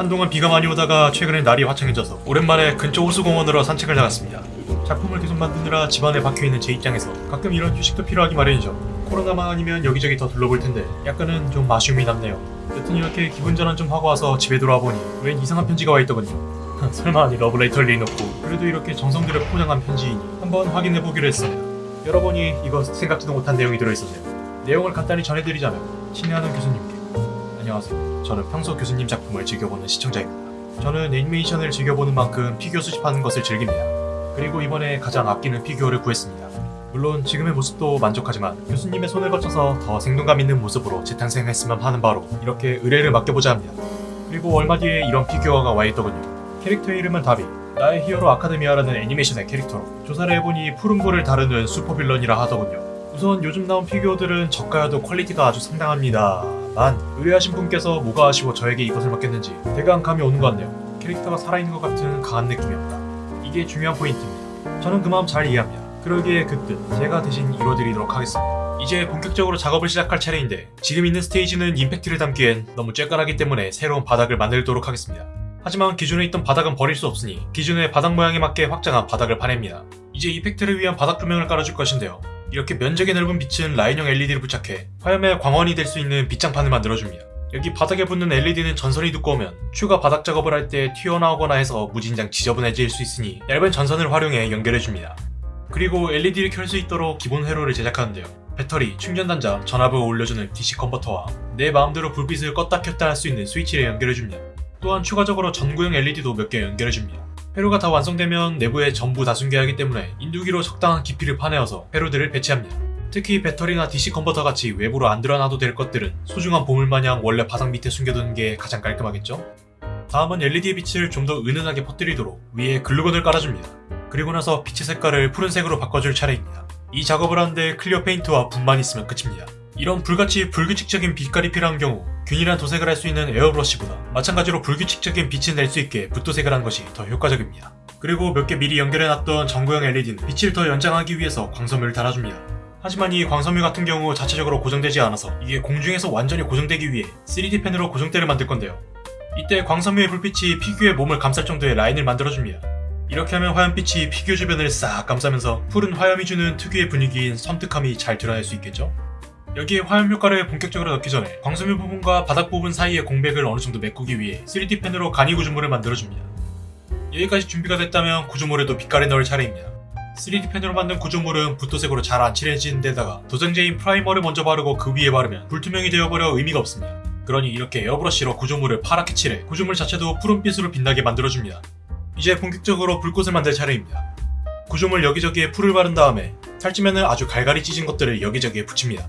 한동안 비가 많이 오다가 최근에 날이 화창해져서 오랜만에 근처 호수공원으로 산책을 나갔습니다. 작품을 계속 만드느라 집안에 박혀있는 제 입장에서 가끔 이런 휴식도 필요하기 마련이죠. 코로나만 아니면 여기저기 더 둘러볼 텐데 약간은 좀 아쉬움이 남네요. 여튼 이렇게 기분 전환 좀 하고 와서 집에 돌아와 보니 웬 이상한 편지가 와 있더군요. 설마 아니 러브레터를 내놓고 그래도 이렇게 정성들여 포장한 편지이니 한번 확인해 보기로 했습니다. 열어보니 이거 생각지도 못한 내용이 들어있었네요. 내용을 간단히 전해드리자면 친애하는 교수님께 안녕하세요. 저는 평소 교수님 작품을 즐겨보는 시청자입니다. 저는 애니메이션을 즐겨보는 만큼 피규어 수집하는 것을 즐깁니다. 그리고 이번에 가장 아끼는 피규어를 구했습니다. 물론 지금의 모습도 만족하지만 교수님의 손을 거쳐서 더 생동감 있는 모습으로 재탄생했으면 하는 바로 이렇게 의뢰를 맡겨보자 합니다. 그리고 얼마 뒤에 이런 피규어가 와 있더군요. 캐릭터의 이름은 다비. 나의 히어로 아카데미아라는 애니메이션의 캐릭터로 조사를 해보니 푸른불을 다루는 슈퍼빌런이라 하더군요. 우선 요즘 나온 피규어들은 저가여도 퀄리티가 아주 상당합니다 만 의뢰하신 분께서 뭐가 아쉬워 저에게 이것을 맡겼는지 대강 감이 오는 것 같네요. 캐릭터가 살아있는 것 같은 강한 느낌이 없다. 이게 중요한 포인트입니다. 저는 그 마음 잘 이해합니다. 그러기에 그 뜻 제가 대신 이뤄드리도록 하겠습니다. 이제 본격적으로 작업을 시작할 차례인데 지금 있는 스테이지는 임팩트를 담기엔 너무 쬐끈하기 때문에 새로운 바닥을 만들도록 하겠습니다. 하지만 기존에 있던 바닥은 버릴 수 없으니 기존의 바닥 모양에 맞게 확장한 바닥을 파냅니다. 이제 이펙트를 위한 바닥 조명을 깔아줄 것인데요. 이렇게 면적이 넓은 빛은 라인형 LED를 부착해 화염의 광원이 될 수 있는 빛장판을 만들어줍니다. 여기 바닥에 붙는 LED는 전선이 두꺼우면 추가 바닥 작업을 할 때 튀어나오거나 해서 무진장 지저분해질 수 있으니 얇은 전선을 활용해 연결해줍니다. 그리고 LED를 켤 수 있도록 기본 회로를 제작하는데요. 배터리, 충전 단자, 전압을 올려주는 DC 컨버터와 내 마음대로 불빛을 껐다 켰다 할 수 있는 스위치를 연결해줍니다. 또한 추가적으로 전구형 LED도 몇 개 연결해줍니다. 회로가 다 완성되면 내부에 전부 다 숨겨야 하기 때문에 인두기로 적당한 깊이를 파내어서 회로들을 배치합니다. 특히 배터리나 DC 컨버터 같이 외부로 안 드러나도 될 것들은 소중한 보물마냥 원래 바닥 밑에 숨겨두는 게 가장 깔끔하겠죠? 다음은 LED의 빛을 좀 더 은은하게 퍼뜨리도록 위에 글루건을 깔아줍니다. 그리고 나서 빛의 색깔을 푸른색으로 바꿔줄 차례입니다. 이 작업을 하는데 클리어 페인트와 붓만 있으면 끝입니다. 이런 불같이 불규칙적인 빛깔이 필요한 경우 균일한 도색을 할 수 있는 에어브러쉬보다 마찬가지로 불규칙적인 빛을 낼 수 있게 붓도색을 한 것이 더 효과적입니다. 그리고 몇 개 미리 연결해놨던 전구형 LED는 빛을 더 연장하기 위해서 광섬유를 달아줍니다. 하지만 이 광섬유 같은 경우 자체적으로 고정되지 않아서 이게 공중에서 완전히 고정되기 위해 3D 펜으로 고정대를 만들 건데요. 이때 광섬유의 불빛이 피규어의 몸을 감쌀 정도의 라인을 만들어줍니다. 이렇게 하면 화염빛이 피규어 주변을 싹 감싸면서 푸른 화염이 주는 특유의 분위기인 섬뜩함이 잘 드러날 수 있겠죠? 여기에 화염 효과를 본격적으로 넣기 전에 광섬유 부분과 바닥 부분 사이의 공백을 어느 정도 메꾸기 위해 3D 펜으로 간이 구조물을 만들어줍니다. 여기까지 준비가 됐다면 구조물에도 빛깔을 넣을 차례입니다. 3D 펜으로 만든 구조물은 붓도색으로 잘 안 칠해지는 데다가 도전제인 프라이머를 먼저 바르고 그 위에 바르면 불투명이 되어버려 의미가 없습니다. 그러니 이렇게 에어브러쉬로 구조물을 파랗게 칠해 구조물 자체도 푸른빛으로 빛나게 만들어줍니다. 이제 본격적으로 불꽃을 만들 차례입니다. 구조물 여기저기에 풀을 바른 다음에 탈지면을 아주 갈갈이 찢은 것들을 여기저기에 붙입니다.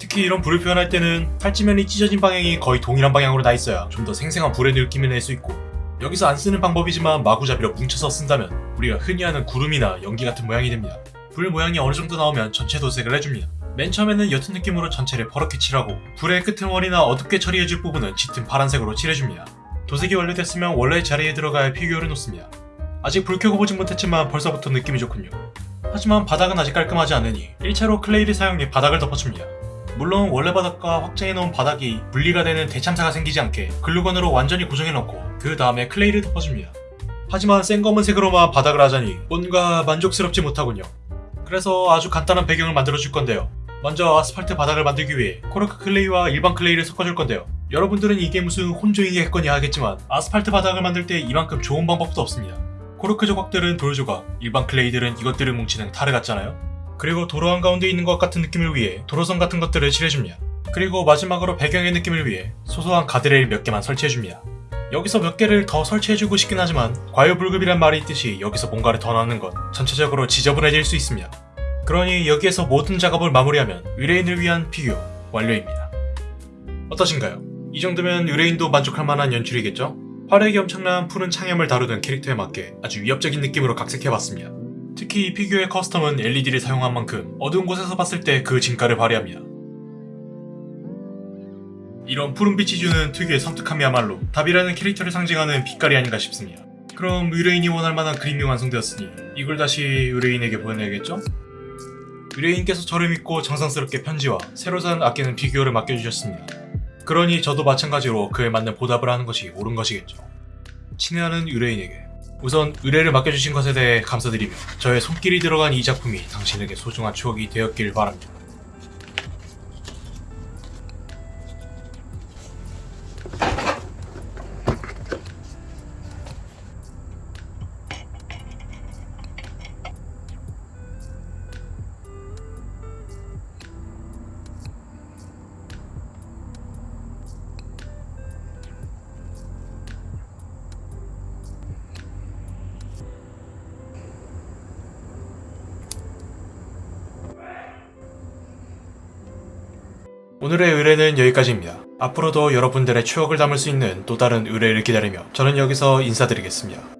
특히 이런 불을 표현할 때는 탈지면이 찢어진 방향이 거의 동일한 방향으로 나 있어야 좀 더 생생한 불의 느낌을 낼 수 있고 여기서 안 쓰는 방법이지만 마구잡이로 뭉쳐서 쓴다면 우리가 흔히 하는 구름이나 연기 같은 모양이 됩니다. 불 모양이 어느 정도 나오면 전체 도색을 해줍니다. 맨 처음에는 옅은 느낌으로 전체를 퍼렇게 칠하고 불의 끄트머리나 어둡게 처리해줄 부분은 짙은 파란색으로 칠해줍니다. 도색이 완료됐으면 원래 자리에 들어갈 피규어를 놓습니다. 아직 불 켜고 보진 못했지만 벌써부터 느낌이 좋군요. 하지만 바닥은 아직 깔끔하지 않으니 1차로 클레이를 사용해 바닥을 덮어줍니다. 물론 원래 바닥과 확장해놓은 바닥이 분리가 되는 대참사가 생기지 않게 글루건으로 완전히 고정해놓고 그 다음에 클레이를 덮어줍니다. 하지만 생 검은색으로만 바닥을 하자니 뭔가 만족스럽지 못하군요. 그래서 아주 간단한 배경을 만들어줄 건데요. 먼저 아스팔트 바닥을 만들기 위해 코르크 클레이와 일반 클레이를 섞어줄 건데요. 여러분들은 이게 무슨 혼종이겠거냐 하겠지만 아스팔트 바닥을 만들 때 이만큼 좋은 방법도 없습니다. 코르크 조각들은 돌 조각, 일반 클레이들은 이것들을 뭉치는 타르 같잖아요. 그리고 도로 한가운데 있는 것 같은 느낌을 위해 도로선 같은 것들을 칠해줍니다. 그리고 마지막으로 배경의 느낌을 위해 소소한 가드레일 몇 개만 설치해줍니다. 여기서 몇 개를 더 설치해주고 싶긴 하지만 과유불급이란 말이 있듯이 여기서 뭔가를 더 넣는 건 전체적으로 지저분해질 수 있습니다. 그러니 여기에서 모든 작업을 마무리하면 의뢰인을 위한 피규어 완료입니다. 어떠신가요? 이 정도면 의뢰인도 만족할 만한 연출이겠죠? 화력이 엄청난 푸른 창염을 다루는 캐릭터에 맞게 아주 위협적인 느낌으로 각색해봤습니다. 특히 이 피규어의 커스텀은 LED를 사용한 만큼 어두운 곳에서 봤을 때 그 진가를 발휘합니다. 이런 푸른빛이 주는 특유의 섬뜩함이야말로 답이라는 캐릭터를 상징하는 빛깔이 아닌가 싶습니다. 그럼 의뢰인이 원할 만한 그림이 완성되었으니 이걸 다시 의뢰인에게 보내야겠죠? 의뢰인께서 저를 믿고 정성스럽게 편지와 새로 산 아끼는 피규어를 맡겨주셨습니다. 그러니 저도 마찬가지로 그에 맞는 보답을 하는 것이 옳은 것이겠죠. 친애하는 의뢰인에게 우선 의뢰를 맡겨주신 것에 대해 감사드리며 저의 손길이 들어간 이 작품이 당신에게 소중한 추억이 되었길 바랍니다. 오늘의 의뢰는 여기까지입니다. 앞으로도 여러분들의 추억을 담을 수 있는 또 다른 의뢰를 기다리며 저는 여기서 인사드리겠습니다.